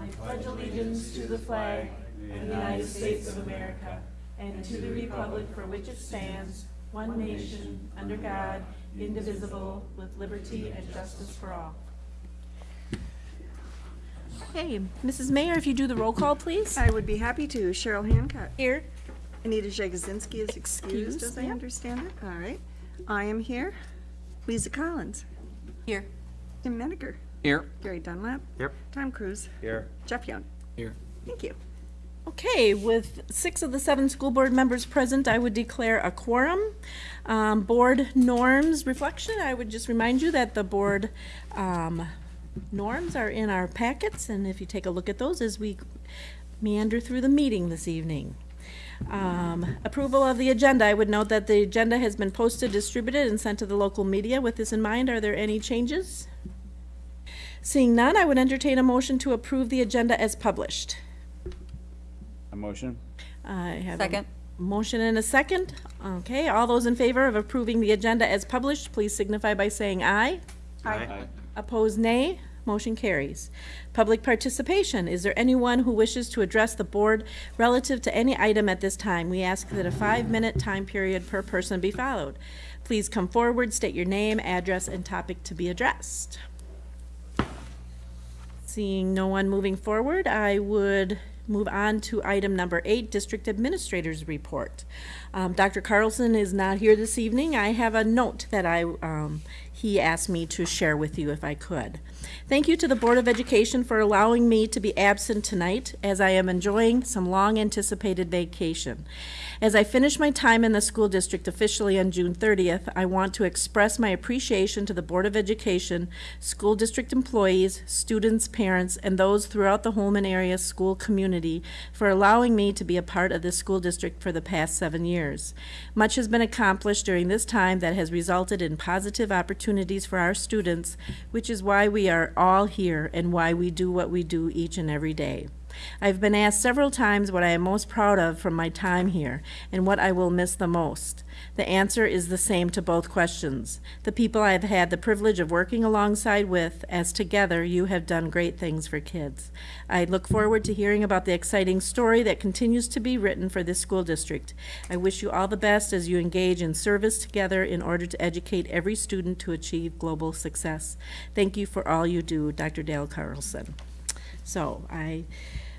I pledge allegiance to the flag of the United States of America and to the republic for which it stands, one nation, under God, indivisible, with liberty and justice for all. Okay, Mrs. Mayor, if you do the roll call, please. I would be happy to. Cheryl Hancock. Here. Anita Jagosinski is excused, as I Excused, understand it. All right. I am here. Lisa Collins. Here. Tim Menninger. Here. Gary Dunlap. Yep. Tom Cruise. Here. Jeff Young. Here. Thank you. Okay, with six of the seven school board members present, I would declare a quorum. Um, Board norms reflection, I would just remind you that the board um, norms are in our packets, and if you take a look at those as we meander through the meeting this evening. Um, Approval of the agenda, I would note that the agenda has been posted, distributed, and sent to the local media. With this in mind, are there any changes? Seeing none, I would entertain a motion to approve the agenda as published. A motion? I have a Second. motion and a second. Okay, all those in favor of approving the agenda as published, please signify by saying aye. Aye. Opposed, nay. Motion carries. Public participation. Is there anyone who wishes to address the board relative to any item at this time? We ask that a five-minute time period per person be followed. Please come forward, state your name, address, and topic to be addressed. Seeing no one moving forward, I would move on to item number eight, District Administrator's Report. Um, Dr. Carlson is not here this evening. I have a note that I, um, he asked me to share with you if I could. Thank you to the Board of Education for allowing me to be absent tonight as I am enjoying some long-anticipated vacation. As I finish my time in the school district officially on June 30th, I want to express my appreciation to the Board of Education, school district employees, students, parents, and those throughout the Holmen area school community for allowing me to be a part of this school district for the past seven years. Much has been accomplished during this time that has resulted in positive opportunities for our students, which is why we are all here and why we do what we do each and every day. I've been asked several times what I am most proud of from my time here and what I will miss the most. The answer is the same to both questions. The people I have had the privilege of working alongside with, as together you have done great things for kids. I look forward to hearing about the exciting story that continues to be written for this school district. I wish you all the best as you engage in service together in order to educate every student to achieve global success. Thank you for all you do, Dr. Dale Carlson. So I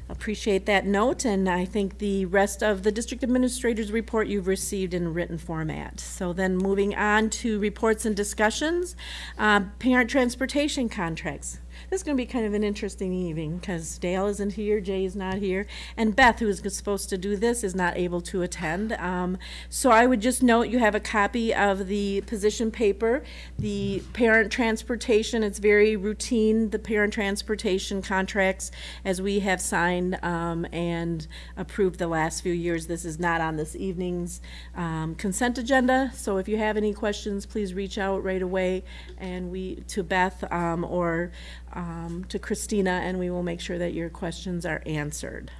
appreciate that note, and I think the rest of the district administrator's report you've received in written format. So then moving on to reports and discussions, uh, parent transportation contracts. This is going to be kind of an interesting evening because Dale isn't here, Jay is not here, and Beth, who is supposed to do this, is not able to attend. Um, so I would just note you have a copy of the position paper, the parent transportation. It's very routine, the parent transportation contracts as we have signed um, and approved the last few years. This is not on this evening's um, consent agenda. So if you have any questions, please reach out right away and we to Beth um, or um, to Christina, and we will make sure that your questions are answered.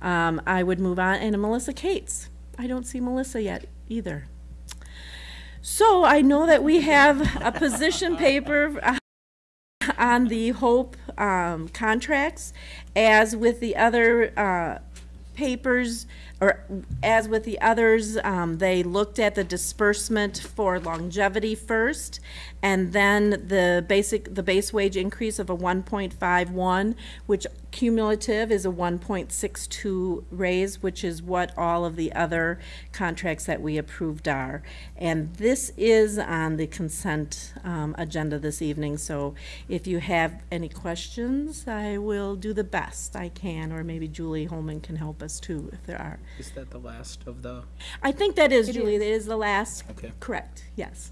Um, I would move on, and Melissa Cates. I don't see Melissa yet either. So I know that we have a position paper uh, on the Hope um, contracts, as with the other uh, papers, or as with the others, um, they looked at the disbursement for longevity first, and then the basic, the base wage increase of a one point five one, which cumulative is a one point six two raise, which is what all of the other contracts that we approved are. And this is on the consent, um, agenda this evening, so if you have any questions, I will do the best I can, or maybe Julie Holman can help us too, if there are. Is that the last of the, I think that is, It Julie, is. that is the last, okay. correct, yes.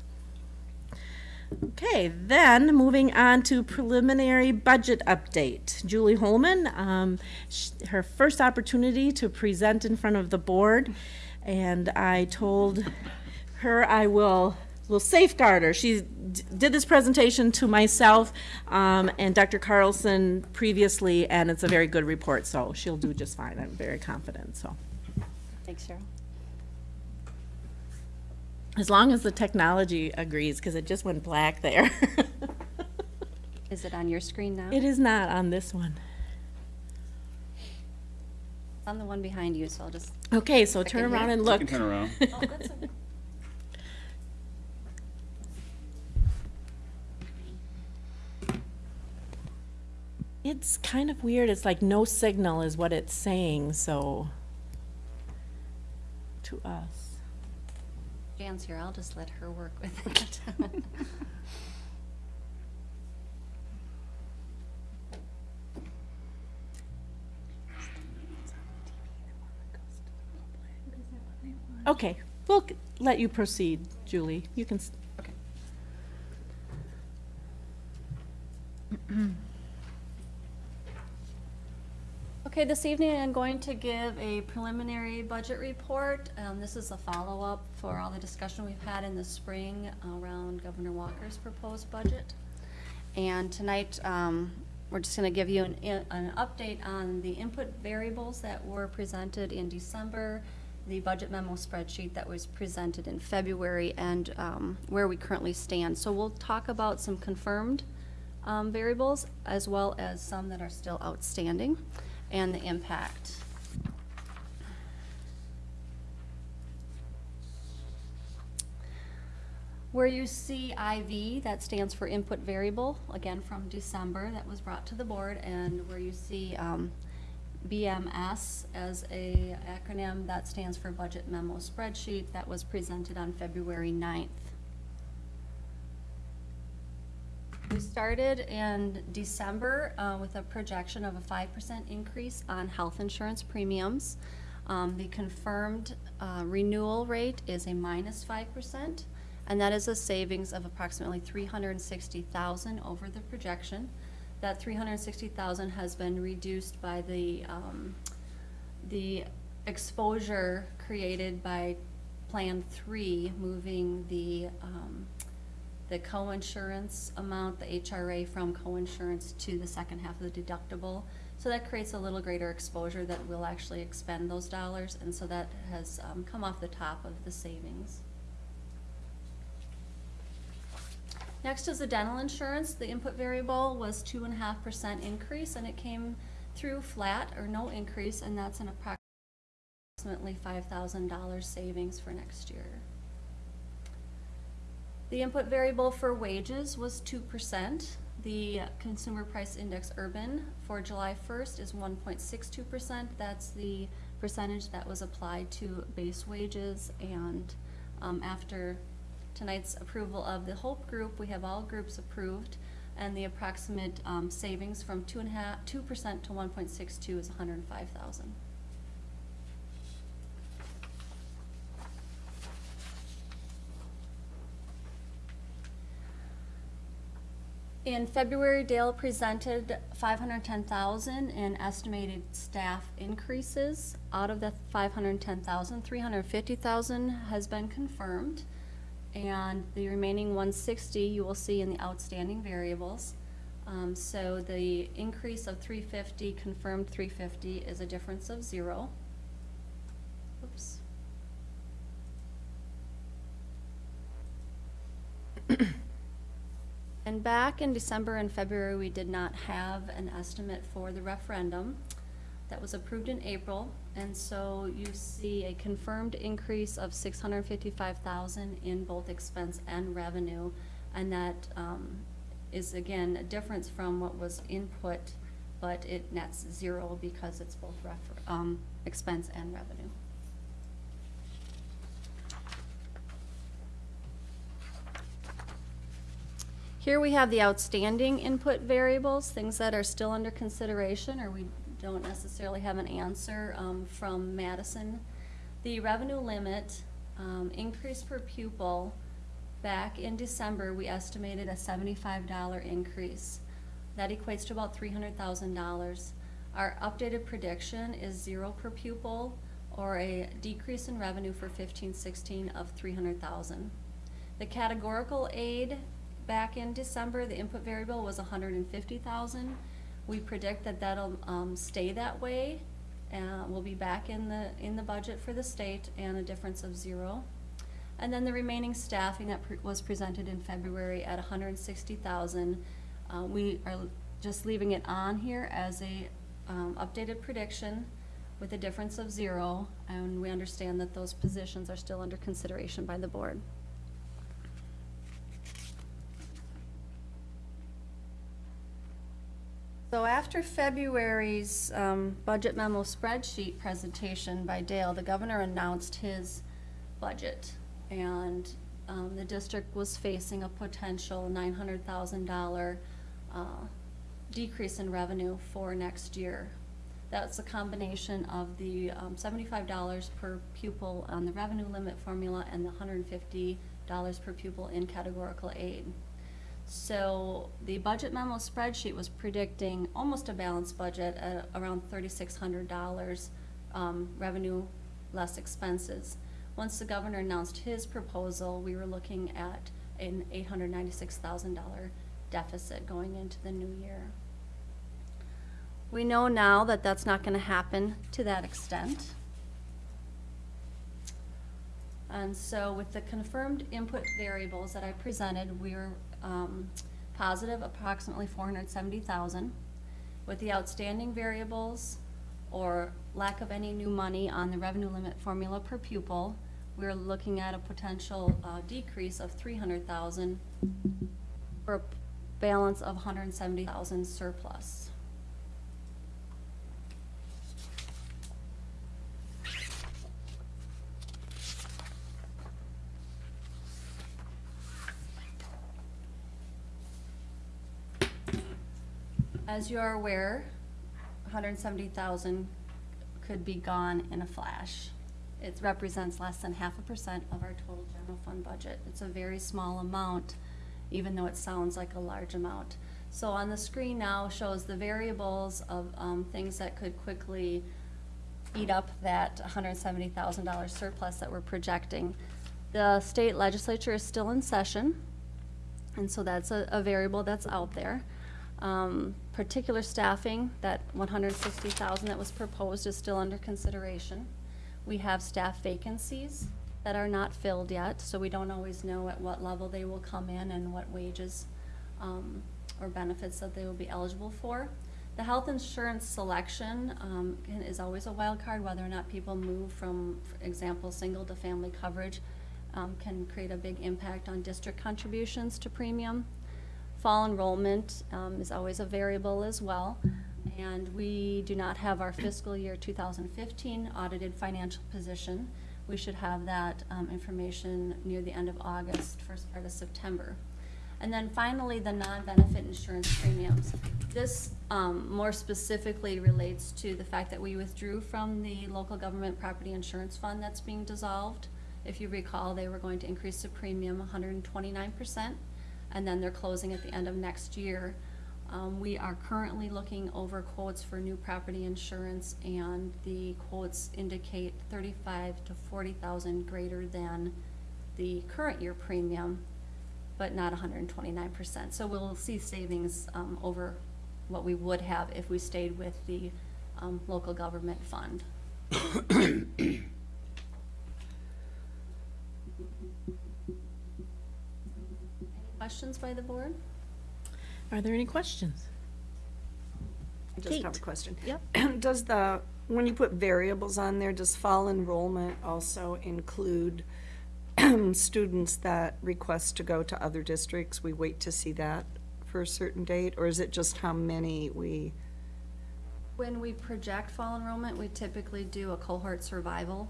Okay, then, moving on to preliminary budget update. Julie Holman, um, sh- her first opportunity to present in front of the board, and I told her I will, will safeguard her. She d- did this presentation to myself, um, and Dr. Carlson previously, and it's a very good report, so she'll do just fine, I'm very confident, so. Thanks, Cheryl. As long as the technology agrees, because it just went black there. Is it on your screen now? It is not on this one. I'm the one behind you, so I'll just, Okay, so turn around here. and You look. can turn around. oh, okay. It's kind of weird. It's like no signal is what it's saying, so. To us. Jan's here, I'll just let her work with it. Okay, we'll let you proceed, Julie. You can, Okay. This evening I'm going to give a preliminary budget report. Um, this is a follow-up for all the discussion we've had in the spring around Governor Walker's proposed budget. And tonight, um, we're just gonna give you an, an update on the input variables that were presented in December, the budget memo spreadsheet that was presented in February, and, um, where we currently stand. So we'll talk about some confirmed, um, variables, as well as some that are still outstanding, and the impact. Where you see IV, that stands for input variable, again from December, that was brought to the board, and where you see um, BMS as a acronym, that stands for Budget Memo Spreadsheet, that was presented on February 9th. We started in December uh, with a projection of a five percent increase on health insurance premiums. Um, The confirmed uh, renewal rate is a minus minus five percent, and that is a savings of approximately three hundred and sixty thousand over the projection. That three hundred and sixty thousand has been reduced by the, um, the exposure created by Plan Three, moving the, um, the co-insurance amount, the HRA from co-insurance to the second half of the deductible. So that creates a little greater exposure that we'll actually expend those dollars, and so that has um, come off the top of the savings. Next is the dental insurance. The input variable was two and a half percent increase, and it came through flat or no increase, and that's an approximately five thousand dollars savings for next year. The input variable for wages was 2%. The Consumer Price Index Urban for July 1st is 1.62%. That's the percentage that was applied to base wages. And um, after tonight's approval of the HOPE group, we have all groups approved. And the approximate um, savings from 2.5% to 1.62 is 105,000. In February, Dale presented five hundred ten thousand in estimated staff increases. Out of the 510,000, 350,000 has been confirmed. And the remaining one sixty, you will see in the outstanding variables. Um, so the increase of three fifty, confirmed three fifty, is a difference of zero. And back in December and February, we did not have an estimate for the referendum. That was approved in April, and so you see a confirmed increase of six hundred and fifty-five thousand in both expense and revenue. And that, um, is again, a difference from what was input, but it nets zero because it's both um, expense and revenue. Here we have the outstanding input variables, things that are still under consideration or we don't necessarily have an answer um, from Madison. The revenue limit, um, increase per pupil, back in December, we estimated a seventy-five dollar increase. That equates to about three hundred thousand dollars. Our updated prediction is zero per pupil or a decrease in revenue for fifteen sixteen of three hundred thousand. The categorical aid, back in December, the input variable was hundred and fifty thousand. We predict that that'll, um, stay that way. Uh, we'll be back in the, in the budget for the state and a difference of zero. And then the remaining staffing that pre- was presented in February at hundred and sixty thousand. Uh, we are just leaving it on here as a, um, updated prediction. with a difference of zero, and we understand that those positions are still under consideration by the board. So after February's um, budget memo spreadsheet presentation by Dale, the governor announced his budget. And um, the district was facing a potential $900,000 uh, decrease in revenue for next year. That's a combination of the um, $75 per pupil on the revenue limit formula and the $150 per pupil in categorical aid. So the budget memo spreadsheet was predicting almost a balanced budget at around thirty-six hundred dollars, um, revenue less expenses. Once the governor announced his proposal, we were looking at an eight hundred ninety-six thousand dollar deficit going into the new year. We know now that that's not gonna happen to that extent. And so with the confirmed input variables that I presented, we're um, positive approximately four hundred seventy thousand. With the outstanding variables or lack of any new money on the revenue limit formula per pupil, we're looking at a potential uh, decrease of three hundred thousand for a balance of hundred and seventy thousand surplus. As you are aware, hundred and seventy thousand could be gone in a flash. It represents less than half a percent of our total general fund budget. It's a very small amount, even though it sounds like a large amount. So on the screen now shows the variables of, um, things that could quickly eat up that hundred and seventy thousand dollar surplus that we're projecting. The state legislature is still in session. And so that's a, a variable that's out there. Um, particular staffing, that one hundred sixty thousand that was proposed is still under consideration. We have staff vacancies that are not filled yet, so we don't always know at what level they will come in and what wages, um, or benefits that they will be eligible for. The health insurance selection, um, is always a wild card, whether or not people move from, for example, single to family coverage, um, can create a big impact on district contributions to premium. Fall enrollment um, is always a variable as well. And we do not have our fiscal year 2015 audited financial position. We should have that um, information near the end of August, first part of September. And then finally, the non-benefit insurance premiums. This um, more specifically relates to the fact that we withdrew from the local government property insurance fund that's being dissolved. If you recall, they were going to increase the premium 129%, and then they're closing at the end of next year. Um, We are currently looking over quotes for new property insurance, and the quotes indicate 35 to 40,000 greater than the current year premium, but not 129%. So we'll see savings um, over what we would have if we stayed with the um, local government fund. Questions by the board? Are there any questions? I just have a Kate. question. Yep. Does the, when you put variables on there, does fall enrollment also include students that request to go to other districts? We wait to see that for a certain date, or is it just how many we, When we project fall enrollment, we typically do a cohort survival.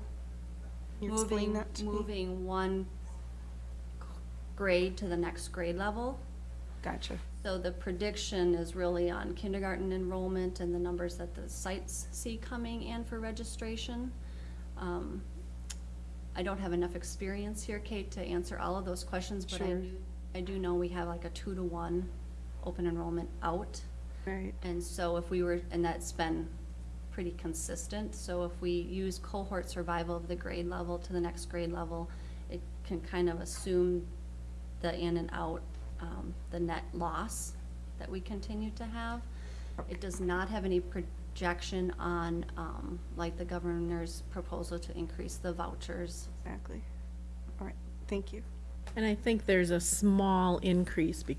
Can you explain moving- that to me? Moving one grade to the next grade level. Gotcha. So the prediction is really on kindergarten enrollment and the numbers that the sites see coming in for registration. Um, I don't have enough experience here, Kate, to answer all of those questions, but I Sure. do, I do know we have like a two to one open enrollment out. Right. And so if we were, and that's been pretty consistent, so if we use cohort survival of the grade level to the next grade level, it can kind of assume the in and out, um, the net loss that we continue to have. It does not have any projection on, um, like the governor's proposal to increase the vouchers. Exactly. All right, thank you. And I think there's a small increase, be-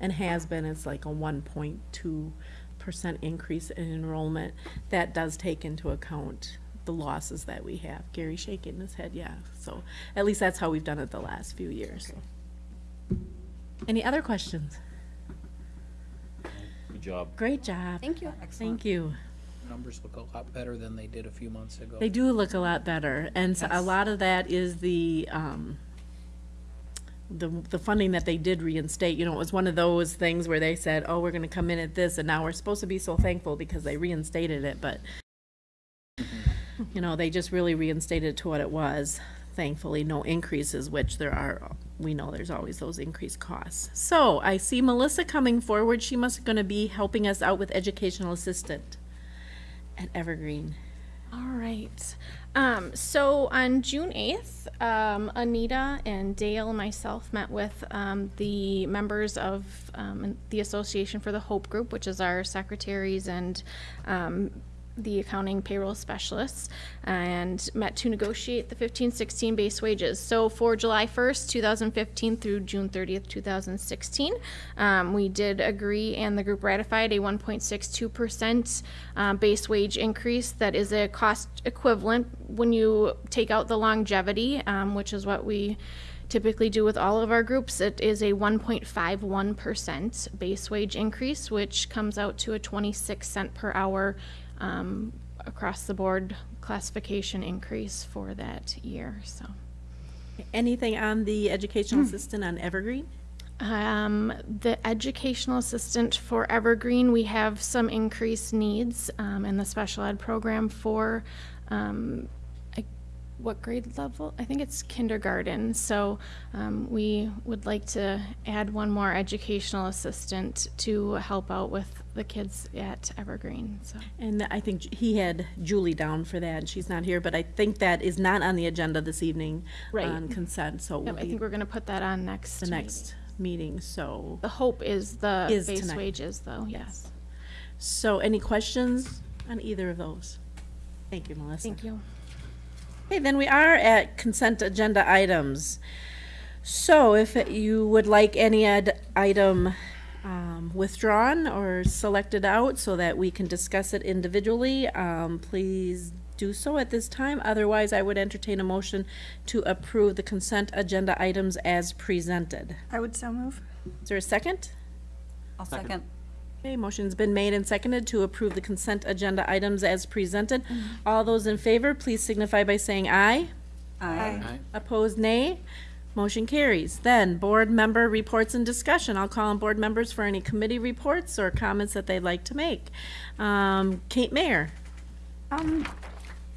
and has been, it's like a one point two percent increase in enrollment, that does take into account the losses that we have. Gary shaking his head, yeah, so at least that's how we've done it the last few years. Any other questions? Good job. Great job. Thank you. Thank you. Numbers look a lot better than they did a few months ago. They do look a lot better, and so a Yes. lot of that is the, um, the, the funding that they did reinstate, you know, it was one of those things where they said, oh, we're gonna come in at this, and now we're supposed to be so thankful because they reinstated it, but, you know, they just really reinstated it to what it was, thankfully, no increases, which there are, we know there's always those increased costs. So, I see Melissa coming forward, she must gonna be helping us out with educational assistant at Evergreen. All right. Um, so on June 8th, um, Anita and Dale myself met with um, the members of um, the Association for the Hope Group, which is our secretaries and um, the accounting payroll specialists, and met to negotiate the 15 16 base wages. So for July 1st, 2015 through June 30th, 2016, um, we did agree and the group ratified a 1.62% um, base wage increase that is a cost equivalent when you take out the longevity, um, which is what we typically do with all of our groups. It is a 1.51% base wage increase, which comes out to a 26 cent per hour um, across the board classification increase for that year. So. Anything on the educational assistant on Evergreen? Um, the educational assistant for Evergreen, we have some increased needs um, in the special ed program for um, what grade level? I think it's kindergarten. So um, we would like to add one more educational assistant to help out with the kids at Evergreen. So And I think he had Julie down for that, and she's not here, but I think that is not on the agenda this evening Right. on consent, so yep, I think we're going to put that on next. the meeting. next meeting, so. The hope is the Is base tonight. wages, though. Yes. So any questions on either of those? Thank you, Melissa. Thank you. Okay, then we are at consent agenda items. So if you would like any ad- item um, withdrawn or selected out so that we can discuss it individually, um, please do so at this time. Otherwise, I would entertain a motion to approve the consent agenda items as presented. I would so move. Is there a second? I'll second. Okay, motion's been made and seconded to approve the consent agenda items as presented. All those in favor, please signify by saying aye. Aye. Aye. Opposed, nay. Motion carries. Then, board member reports and discussion. I'll call on board members for any committee reports or comments that they'd like to make. Um, Kate Mayer. Um,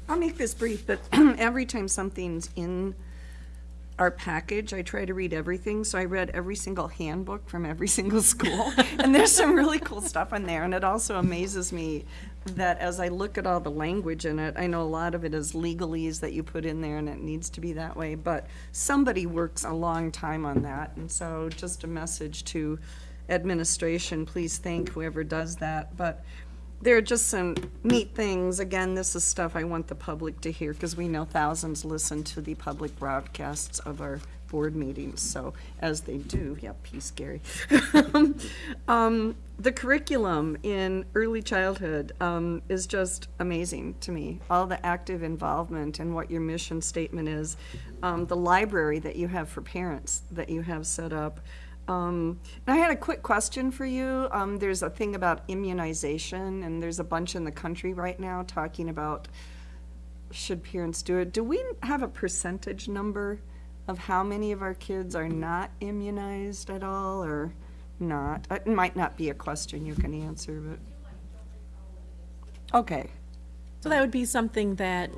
I'll make this brief, but every time something's in our package, I try to read everything, so I read every single handbook from every single school. And there's some really cool stuff in there, and it also amazes me that as I look at all the language in it, I know a lot of it is legalese that you put in there, and it needs to be that way, but somebody works a long time on that, and so just a message to administration, please thank whoever does that, but there are just some neat things. Again, this is stuff I want the public to hear because we know thousands listen to the public broadcasts of our board meetings. So as they do, yeah, peace, Gary. um, the curriculum in early childhood um, is just amazing to me. All the active involvement and what your mission statement is. Um, the library that you have for parents that you have set up. Um, and I had a quick question for you. Um, there's a thing about immunization, and there's a bunch in the country right now talking about should parents do it. Do we have a percentage number of how many of our kids are not immunized at all, or not? It might not be a question you can answer, but okay. So that would be something that,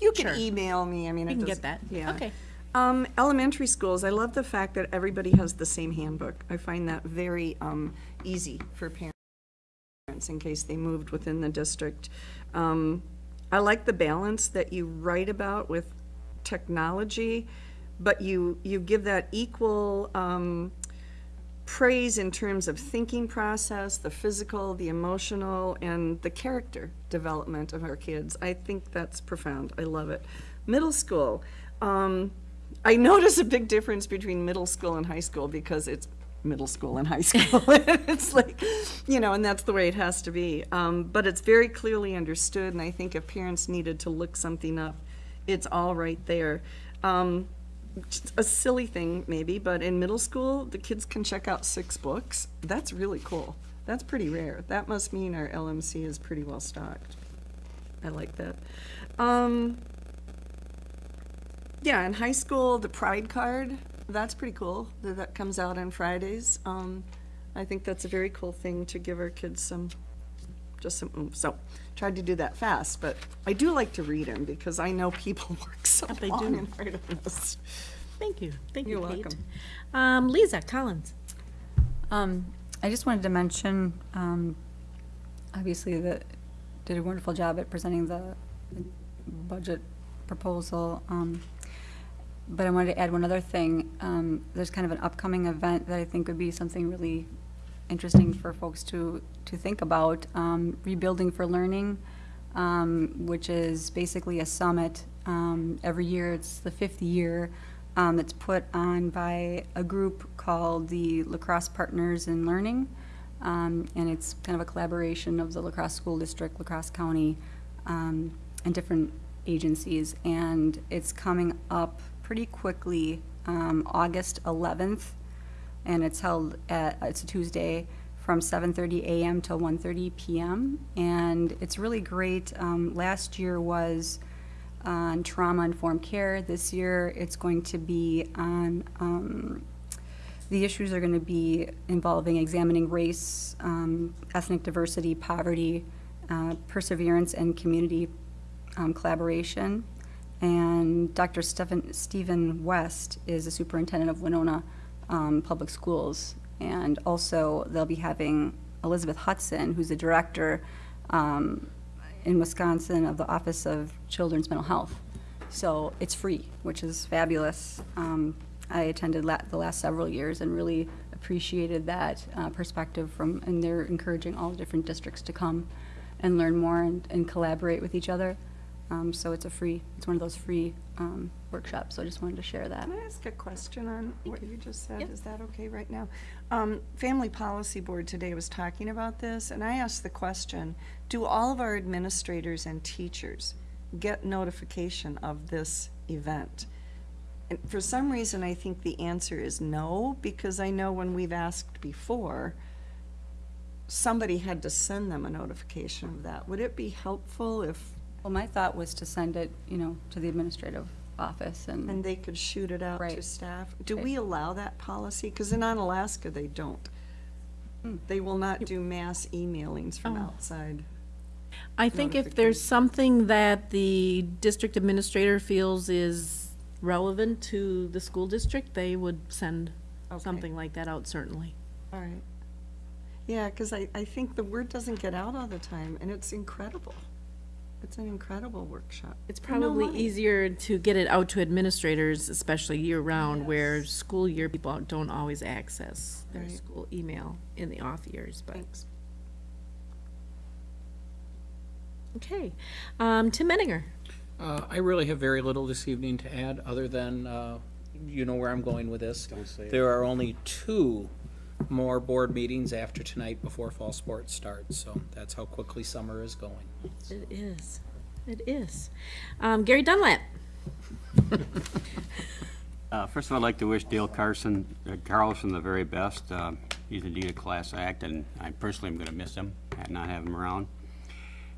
You can Sure. email me. I mean, it can get doesn't- that. Yeah. Okay. Um, elementary schools, I love the fact that everybody has the same handbook. I find that very, um, easy for parents in case they moved within the district. Um, I like the balance that you write about with technology, but you, you give that equal, um, praise in terms of thinking process, the physical, the emotional, and the character development of our kids. I think that's profound. I love it. Middle school. Um, I notice a big difference between middle school and high school because it's middle school and high school. It's like, you know, and that's the way it has to be. Um, But it's very clearly understood, and I think if parents needed to look something up, it's all right there. Um, A silly thing, maybe, but in middle school, the kids can check out six books. That's really cool. That's pretty rare. That must mean our LMC is pretty well stocked. I like that. Um, yeah, in high school, the Pride card, that's pretty cool. That, that comes out on Fridays. Um, I think that's a very cool thing to give our kids some, just some oomph. So, tried to do that fast, but I do like to read them because I know people work so they long do. and hard on this. Thank you, thank you, You're Kate. welcome. Um, Lisa Collins. Um, I just wanted to mention, um, obviously, that did a wonderful job at presenting the the budget proposal. Um, but I wanted to add one other thing. Um, there's kind of an upcoming event that I think would be something really interesting for folks to, to think about. Um, Rebuilding for Learning, um, which is basically a summit. Um, every year, it's the fifth year. Um, it's put on by a group called the La Crosse Partners in Learning. Um, and it's kind of a collaboration of the La Crosse School District, La Crosse County, and different agencies. And it's coming up pretty quickly, um, August 11th, and it's held at, it's a Tuesday, from 7:30 a.m. till 1:30 p.m. And it's really great. Um, Last year was on trauma-informed care. This year, it's going to be on, um, the issues are going to be involving examining race, um, ethnic diversity, poverty, uh, perseverance, and community um, collaboration. And Dr. Stephen, Stephen West is the superintendent of Winona um, Public Schools. And also, they'll be having Elizabeth Hudson, who's the director um, in Wisconsin of the Office of Children's Mental Health. So it's free, which is fabulous. Um, I attended la- the last several years and really appreciated that uh, perspective from, and they're encouraging all the different districts to come and learn more and, and collaborate with each other. Um, so it's a free, it's one of those free um, workshops. So I just wanted to share that. Can I ask a question on what you just said? Is that okay right now? Um, Family Policy Board today was talking about this, and I asked the question, do all of our administrators and teachers get notification of this event? And for some reason, I think the answer is no, because I know when we've asked before, somebody had to send them a notification of that. Would it be helpful if, Well, my thought was to send it, you know, to the administrative office and, and they could shoot it out to Right. staff? Do Right. we allow that policy? Because in Alaska, they don't. Hmm. They will not do mass emailings from Oh. outside. I think if there's something that the district administrator feels is relevant to the school district, they would send Okay. something like that out, certainly. All right. Yeah, because I, I think the word doesn't get out all the time, and it's incredible. It's an incredible workshop. It's For no probably money. easier to get it out to administrators, especially year-round, where school year people don't always access their Right. school email in the off years, but. Thanks. Okay. Um, Tim Menninger. Uh, I really have very little this evening to add, other than, uh, you know where I'm going with this. Don't say it. There are only two more board meetings after tonight before fall sports starts, so that's how quickly summer is going. It is. It is. Um, Gary Dunlap. Uh, First of all, I'd like to wish Dale Carson, uh, Carlson the very best. Uh, He's indeed a class act, and I personally am going to miss him, and not have him around.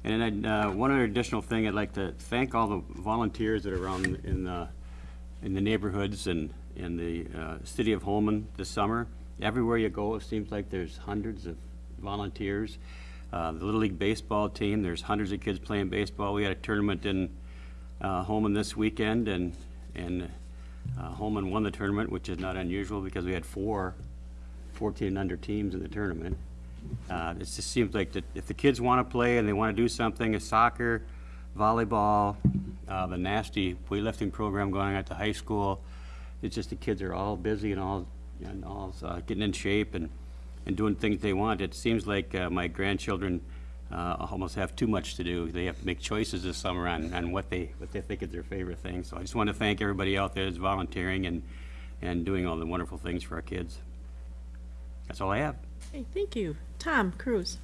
And then, I'd, uh, one other additional thing, I'd like to thank all the volunteers that are around in the, in the neighborhoods and in the uh, city of Holmen this summer. Everywhere you go, it seems like there's hundreds of volunteers. Uh, The Little League Baseball team, there's hundreds of kids playing baseball. We had a tournament in uh, Holmen this weekend, and, and uh, Holmen won the tournament, which is not unusual because we had four 14 and under teams in the tournament. Uh, It just seems like that if the kids want to play and they want to do something, a soccer, volleyball, uh, the nasty weightlifting program going at the high school, it's just the kids are all busy and all, and all uh, getting in shape and, and doing things they want. It seems like uh, my grandchildren uh, almost have too much to do. They have to make choices this summer on, on what they, what they think is their favorite thing. So I just want to thank everybody out there that's volunteering and, and doing all the wonderful things for our kids. That's all I have. Okay, thank you. Tom Cruise.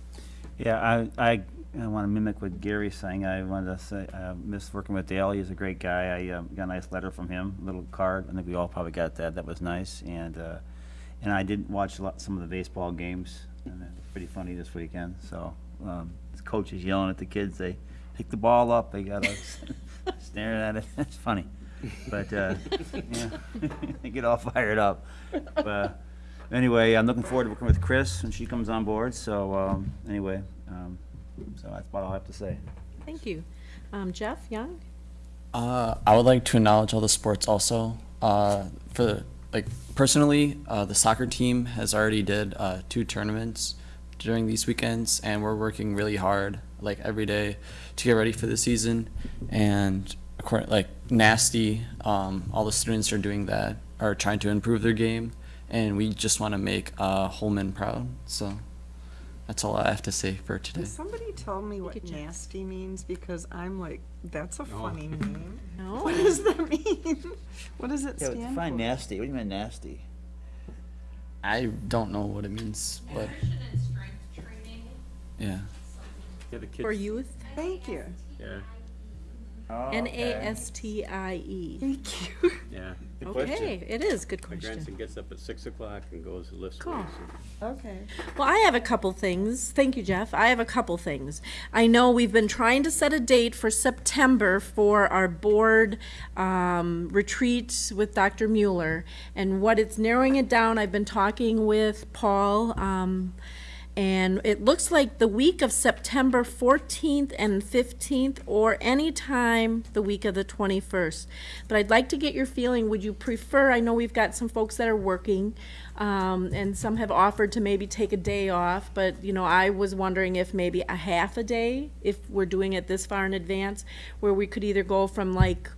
Yeah, I, I, I want to mimic what Gary's saying. I wanted to say, I miss working with Dale. He's a great guy. I um, got a nice letter from him, a little card. I think we all probably got that. That was nice. And, uh, and I did watch a lot, some of the baseball games, and it's pretty funny this weekend. So, um, the coach is yelling at the kids. They pick the ball up. They got staring at it. It's funny. But, uh, yeah, they get all fired up. But, uh, anyway, I'm looking forward to working with Chris when she comes on board. So, um, anyway, um, so that's about all I have to say. Thank you. Um, Jeff Young? Uh, I would like to acknowledge all the sports also. Uh, for the, like personally, uh, the soccer team has already did uh, two tournaments during these weekends, and we're working really hard, like every day, to get ready for the season. And according, like nasty, um, all the students are doing that, are trying to improve their game, and we just want to make uh, Holmen proud. So that's all I have to say for today. Can somebody tell me what nasty means? Because I'm like, that's a funny name. No? What does that mean? What does it Yeah, stand for? fine nasty. What do you mean nasty? I don't know what it means, but yeah. Yeah, the kids. For youth? Thank you. Yeah, Oh, N-A-S-T-I-E. Thank you. yeah. Okay, it is, good My question. grandson gets up at six o'clock and goes and lifts Cool. weights. and- Okay. Well, I have a couple things. Thank you, Jeff. I have a couple things. I know we've been trying to set a date for September for our board um, retreat with Dr. Mueller. And what it's narrowing it down, I've been talking with Paul, um, and it looks like the week of September 14th and 15th, or any time the week of the 21st. But I'd like to get your feeling, would you prefer, I know we've got some folks that are working, um, and some have offered to maybe take a day off, but, you know, I was wondering if maybe a half a day, if we're doing it this far in advance, where we could either go from like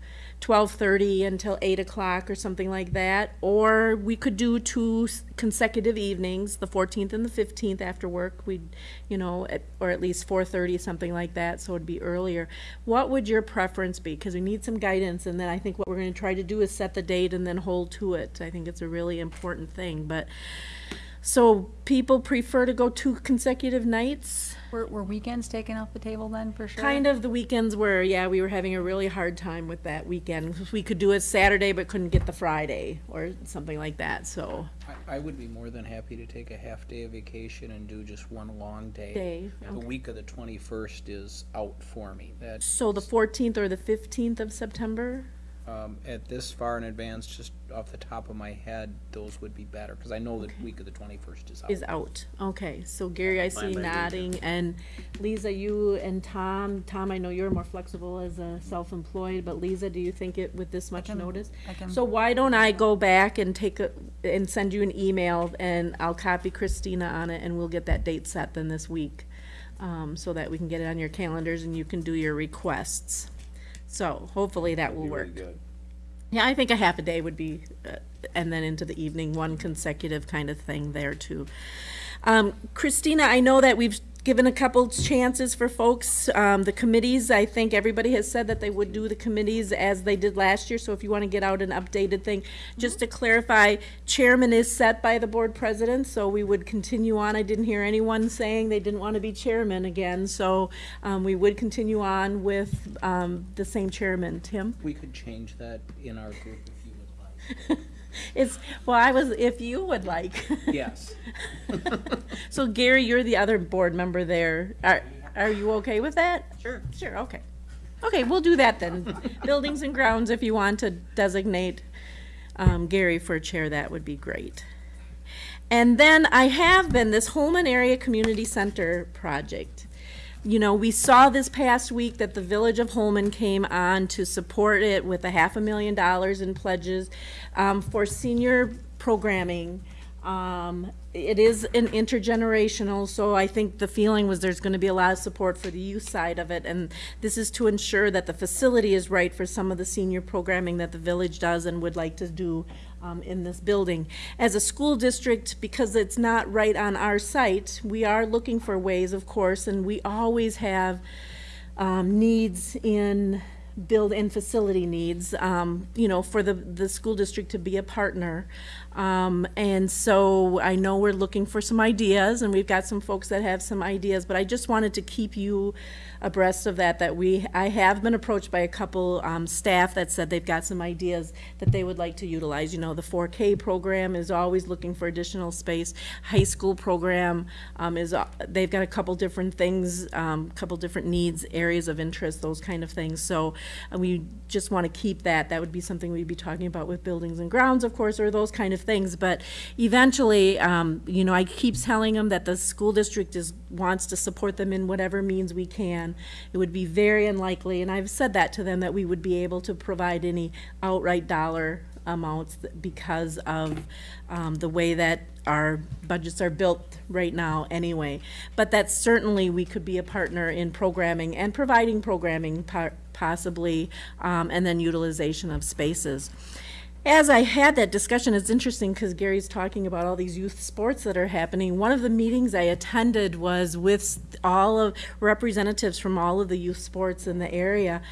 twelve thirty until eight o'clock or something like that, or we could do two consecutive evenings, the fourteenth and the fifteenth after work. We'd, you know, at, or at least four thirty, something like that, so it'd be earlier. What would your preference be? Because we need some guidance, and then I think what we're going to try to do is set the date and then hold to it. I think it's a really important thing, but. So people prefer to go two consecutive nights? Were, were weekends taken off the table then, for sure? Kind of the weekends where, yeah, we were having a really hard time with that weekend. We could do it Saturday but couldn't get the Friday or something like that, so. I, I would be more than happy to take a half day of vacation and do just one long day. Day, The week of the twenty-first is out for me. That, So the fourteenth or the fifteenth of September? Um, at this far in advance, just off the top of my head, those would be better, because I know the week of the twenty-first is out. Is out, okay, so Gary, I see Fine by nodding, and Lisa, you and Tom, Tom, I know you're more flexible as a self-employed, but Lisa, do you think it, with this much can- notice? I can- So why don't I go back and take a, and send you an email, and I'll copy Christina on it, and we'll get that date set then this week, um, so that we can get it on your calendars and you can do your requests. So hopefully that will Be work. good. Yeah, I think a half a day would be, uh, and then into the evening, one consecutive kind of thing there too. Um, Christina, I know that we've given a couple chances for folks. Um, the committees, I think everybody has said that they would do the committees as they did last year. So if you want to get out an updated thing, just to clarify, chairman is set by the board president, so we would continue on. I didn't hear anyone saying they didn't want to be chairman again, so um, we would continue on with um, the same chairman. Tim? We could change that in our group if you would like. It's, well, I was, if you would like. Yes. So Gary, you're the other board member there. Are, are you okay with that? Sure. Sure, okay. Okay, we'll do that then. Buildings and grounds, if you want to designate um, Gary for chair, that would be great. And then I have been, this Holmen Area Community Center project. You know, we saw this past week that the Village of Holmen came on to support it with a half a million dollars in pledges um, for senior programming. Um, it is an intergenerational, so I think the feeling was there's going to be a lot of support for the youth side of it, and this is to ensure that the facility is right for some of the senior programming that the village does and would like to do um, in this building. As a school district, because it's not right on our site, we are looking for ways, of course, and we always have um, needs in build and facility needs, um, you know, for the, the school district to be a partner. Um, and so I know we're looking for some ideas, and we've got some folks that have some ideas, but I just wanted to keep you abreast of that, that we, I have been approached by a couple, um, staff that said they've got some ideas that they would like to utilize. You know, the four K program is always looking for additional space. High school program, um, is, uh, they've got a couple different things, um, couple different needs, areas of interest, those kind of things. So, uh, we just want to keep that. That would be something we'd be talking about with buildings and grounds, of course, or those kind of things. But eventually, um, you know, I keep telling them that the school district is, wants to support them in whatever means we can. It would be very unlikely, and I've said that to them, that we would be able to provide any outright dollar amounts because of um, the way that our budgets are built right now anyway. But that certainly we could be a partner in programming and providing programming possibly, um, and then utilization of spaces. As I had that discussion, it's interesting because Gary's talking about all these youth sports that are happening. One of the meetings I attended was with all of representatives from all of the youth sports in the area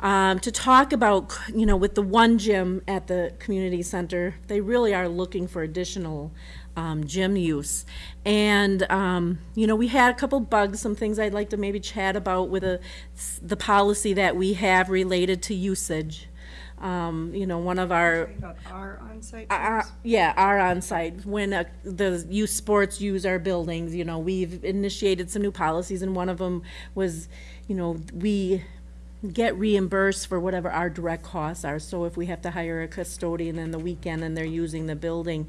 um, to talk about, you know, with the one gym at the community center, they really are looking for additional um, gym use. And, um, you know, we had a couple bugs, some things I'd like to maybe chat about with a, the policy that we have related to usage. Um, you know, one of our About our on-site uh, gyms? yeah, our on-site, when uh, the youth sports use our buildings, you know, we've initiated some new policies, and one of them was, you know, we get reimbursed for whatever our direct costs are, so if we have to hire a custodian in the weekend and they're using the building.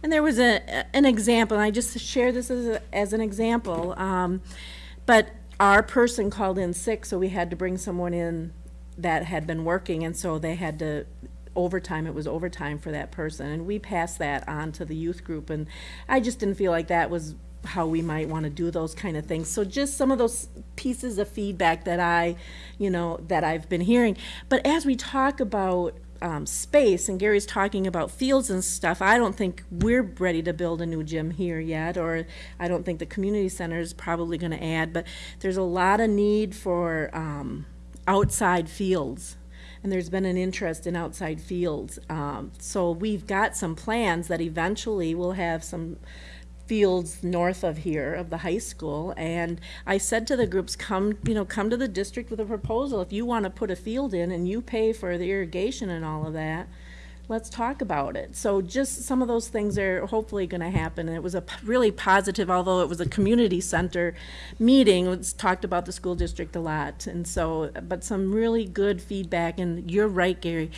And there was a, an example, and I just share this as, a, as an example, um, but our person called in sick, so we had to bring someone in that had been working, and so they had to, overtime, it was overtime for that person, and we passed that on to the youth group, and I just didn't feel like that was how we might want to do those kind of things. So just some of those pieces of feedback that I, you know, that I've been hearing. But as we talk about um, space, and Gary's talking about fields and stuff, I don't think we're ready to build a new gym here yet, or I don't think the community center is probably going to add, but there's a lot of need for um, outside fields. And there's been an interest in outside fields. Um, so we've got some plans that eventually we'll have some fields north of here, of the high school. And I said to the groups, come, you know, come to the district with a proposal. If you want to put a field in and you pay for the irrigation and all of that, let's talk about it. So just some of those things are hopefully going to happen. And it was a really positive, although it was a community center meeting, it was talked about the school district a lot. And so, but some really good feedback. And you're right, Gary.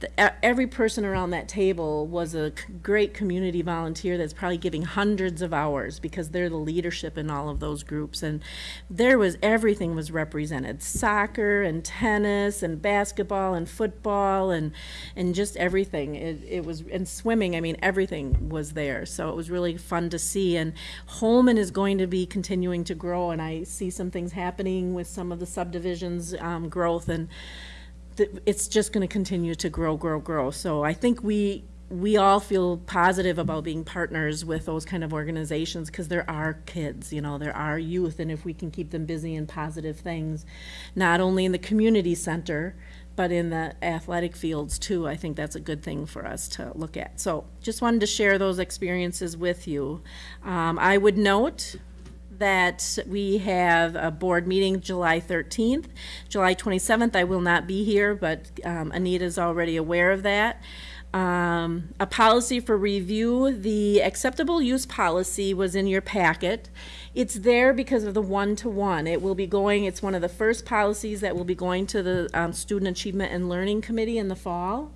The, every person around that table was a great community volunteer that's probably giving hundreds of hours because they're the leadership in all of those groups. And there was, everything was represented. Soccer and tennis and basketball and football and, and just everything. It, it was, and swimming, I mean, everything was there. So it was really fun to see. And Holmen is going to be continuing to grow, and I see some things happening with some of the subdivisions, um, growth, and it's just going to continue to grow, grow, grow. So I think we, we all feel positive about being partners with those kind of organizations because there are kids, you know, there are youth, and if we can keep them busy in positive things, not only in the community center, but in the athletic fields too, I think that's a good thing for us to look at. So just wanted to share those experiences with you. Um, I would note that we have a board meeting July 13th. July 27th, I will not be here, but um, is already aware of that. Um, a policy for review, the acceptable use policy was in your packet. It's there because of the one-to-one. It will be going, it's one of the first policies that will be going to the um, Student Achievement and Learning Committee in the fall.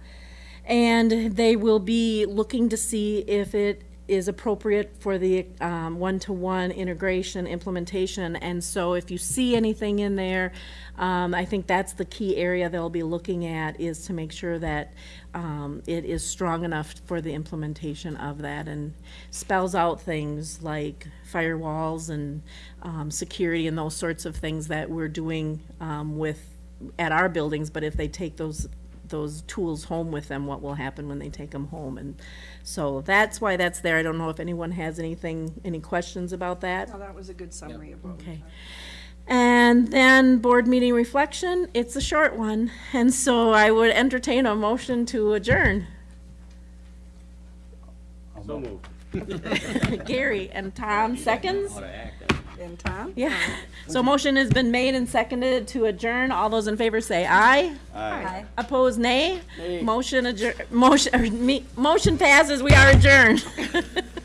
And they will be looking to see if it is appropriate for the um, one-to-one integration implementation. And so if you see anything in there, um, I think that's the key area they'll be looking at is to make sure that um, it is strong enough for the implementation of that and spells out things like firewalls and um, security and those sorts of things that we're doing um, with at our buildings. But if they take those those tools home with them, what will happen when they take them home? And so that's why that's there. I don't know if anyone has anything, any questions about that. Oh, that was a good summary of what we Okay. And then board meeting reflection, it's a short one, and so I would entertain a motion to adjourn. So moved. Gary and Tom seconds. And Tom? Yeah. So motion has been made and seconded to adjourn. All those in favor say aye. Aye. Opposed, nay. Motion adjour, motion, or me, motion passes. We are adjourned.